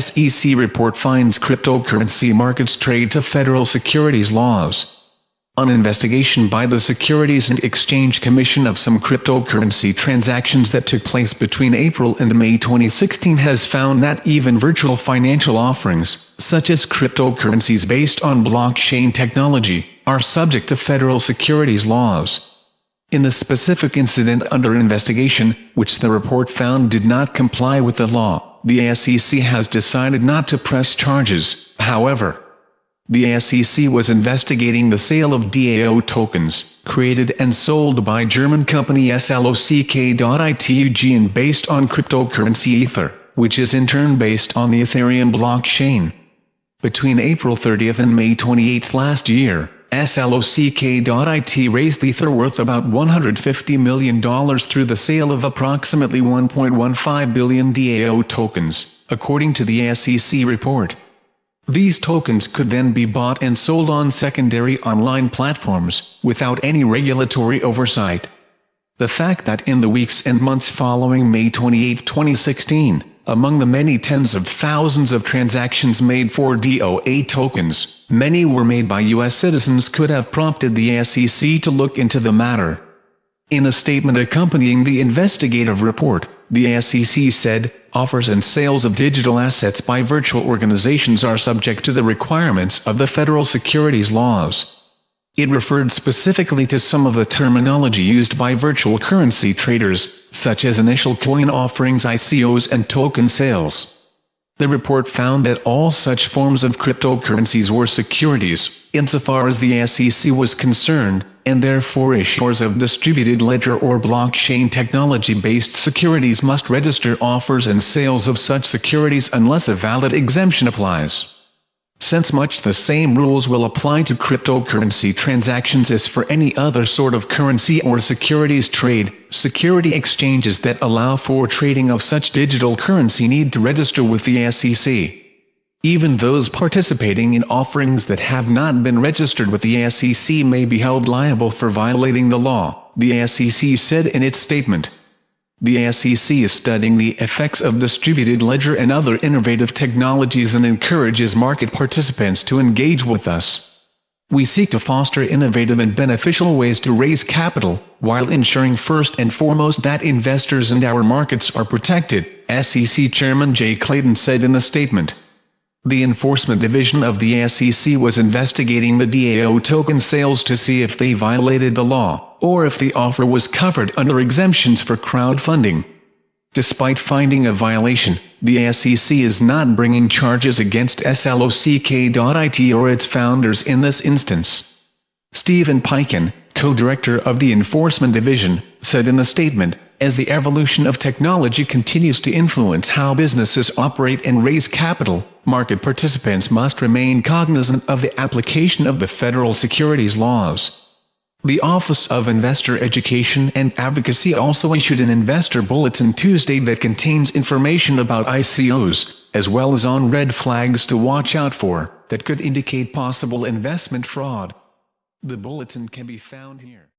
SEC report finds cryptocurrency markets trade to federal securities laws. An investigation by the Securities and Exchange Commission of some cryptocurrency transactions that took place between April and May 2016 has found that even virtual financial offerings, such as cryptocurrencies based on blockchain technology, are subject to federal securities laws. In the specific incident under investigation, which the report found did not comply with the law, the SEC has decided not to press charges, however. The SEC was investigating the sale of DAO tokens, created and sold by German company SLOCK.ITUG and based on cryptocurrency Ether, which is in turn based on the Ethereum blockchain. Between April 30 and May 28 last year, SLOCK.IT raised Ether worth about $150 million through the sale of approximately 1.15 billion DAO tokens, according to the SEC report. These tokens could then be bought and sold on secondary online platforms, without any regulatory oversight. The fact that in the weeks and months following May 28, 2016, among the many tens of thousands of transactions made for DOA tokens, many were made by U.S. citizens could have prompted the SEC to look into the matter. In a statement accompanying the investigative report, the SEC said, offers and sales of digital assets by virtual organizations are subject to the requirements of the federal securities laws. It referred specifically to some of the terminology used by virtual currency traders, such as initial coin offerings ICOs and token sales. The report found that all such forms of cryptocurrencies were securities, insofar as the SEC was concerned, and therefore issuers of distributed ledger or blockchain technology-based securities must register offers and sales of such securities unless a valid exemption applies. Since much the same rules will apply to cryptocurrency transactions as for any other sort of currency or securities trade, security exchanges that allow for trading of such digital currency need to register with the SEC. Even those participating in offerings that have not been registered with the SEC may be held liable for violating the law, the SEC said in its statement. The SEC is studying the effects of distributed ledger and other innovative technologies and encourages market participants to engage with us. We seek to foster innovative and beneficial ways to raise capital, while ensuring first and foremost that investors and our markets are protected, SEC Chairman Jay Clayton said in a statement. The Enforcement Division of the SEC was investigating the DAO token sales to see if they violated the law, or if the offer was covered under exemptions for crowdfunding. Despite finding a violation, the SEC is not bringing charges against SLOCK.IT or its founders in this instance. Stephanie Avakian, co-director of the Enforcement Division, said in a statement, as the evolution of technology continues to influence how businesses operate and raise capital, market participants must remain cognizant of the application of the federal securities laws. The Office of Investor Education and Advocacy also issued an investor bulletin Tuesday that contains information about ICOs, as well as on red flags to watch out for, that could indicate possible investment fraud. The bulletin can be found here.